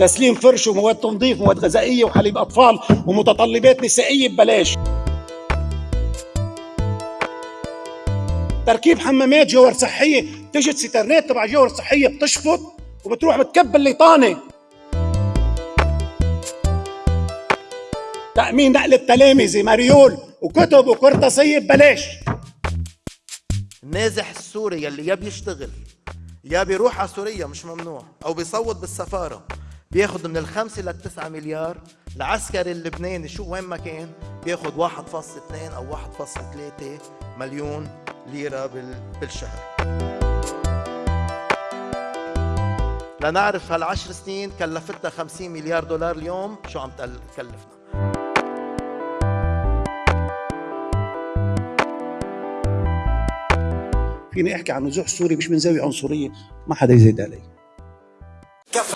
تسليم فرش ومواد تنظيف ومواد غذائية وحليب أطفال ومتطلبات نسائية ببلاش. تركيب حمامات جوهر صحية تجد سترنات تبع جوهر صحية بتشفط وبتروح بتكب الليطانه تأمين نقل التلامذه مريول وكتب وقرطاسيه ببلاش. النازح السوري يلي يا بيشتغل يا بيروح على سوريا مش ممنوع أو بيصوت بالسفارة. بياخد من الخمسة للتسعة مليار. العسكري اللبناني شو وين ما كان بياخد 1.2 أو 1.3 مليون ليرة بال- بالشهر. لنعرف هالعشر سنين كلفتنا 50 مليار دولار اليوم شو عم تكلفنا. فيني أحكي عن نزوح سوري مش من زاوية عنصرية ما حدا يزيد علي.